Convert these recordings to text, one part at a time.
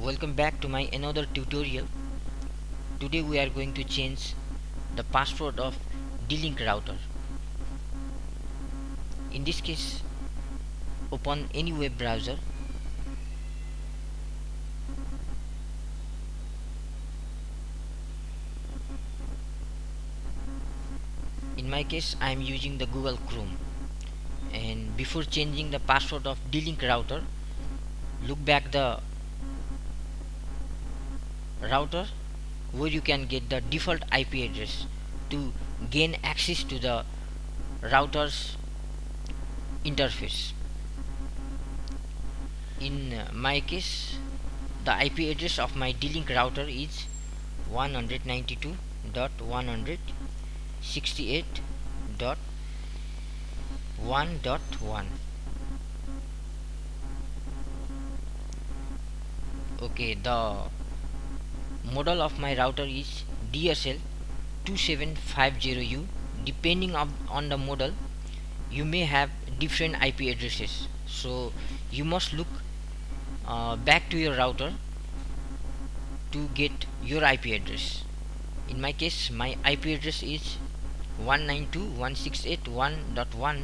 welcome back to my another tutorial. Today we are going to change the password of d-link router. In this case open any web browser. In my case I am using the Google Chrome. And before changing the password of d-link router look back the router where you can get the default IP address to gain access to the router's interface. In my case the IP address of my D-Link router is 192.168.1.1 okay the model of my router is DSL 2750U depending on the model you may have different IP addresses. So you must look uh, back to your router to get your IP address. In my case my IP address is 192.168.1.1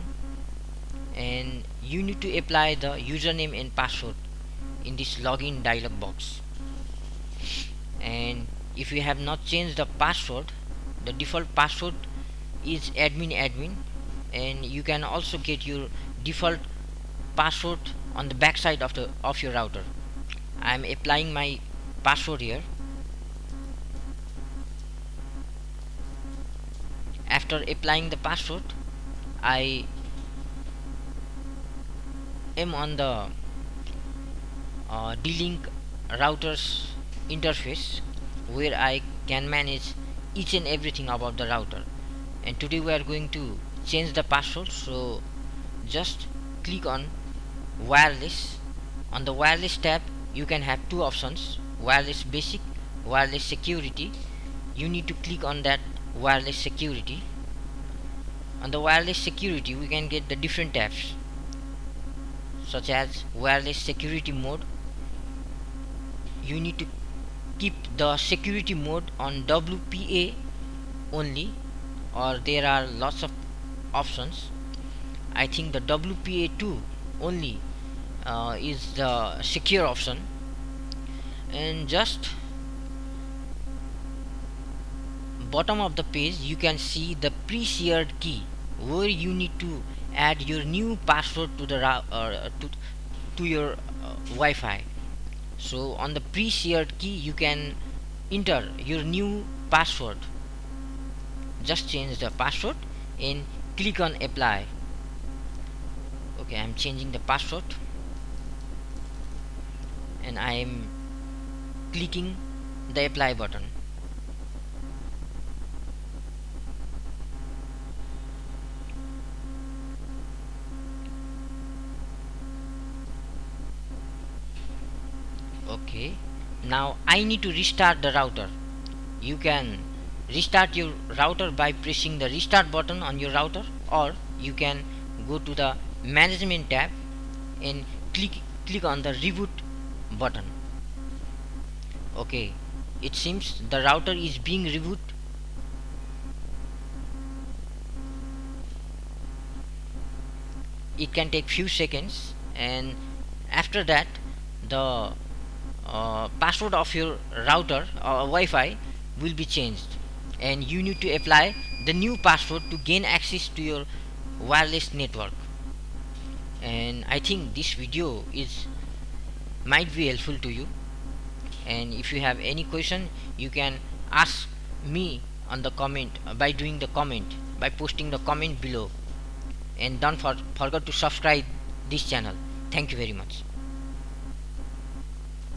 and you need to apply the username and password in this login dialog box if you have not changed the password the default password is admin admin and you can also get your default password on the back side of the of your router. I am applying my password here. After applying the password I am on the uh, D-Link routers interface where I can manage each and everything about the router. And today we are going to change the password so just click on wireless. On the wireless tab you can have two options wireless basic wireless security. You need to click on that wireless security. On the wireless security we can get the different tabs such as wireless security mode. You need to keep the security mode on WPA only or there are lots of options. I think the WPA2 only uh, is the secure option. And just bottom of the page you can see the pre-shared key where you need to add your new password to the uh, to, to your uh, Wi-Fi so on the pre-shared key you can enter your new password. Just change the password and click on apply. Okay I'm changing the password. And I am clicking the apply button okay now I need to restart the router. You can restart your router by pressing the restart button on your router or you can go to the management tab and click click on the reboot button. Okay it seems the router is being reboot. It can take few seconds and after that the uh, password of your router or uh, Wi-Fi will be changed. And you need to apply the new password to gain access to your wireless network. And I think this video is might be helpful to you. And if you have any question you can ask me on the comment uh, by doing the comment by posting the comment below. And don't for, forget to subscribe this channel. Thank you very much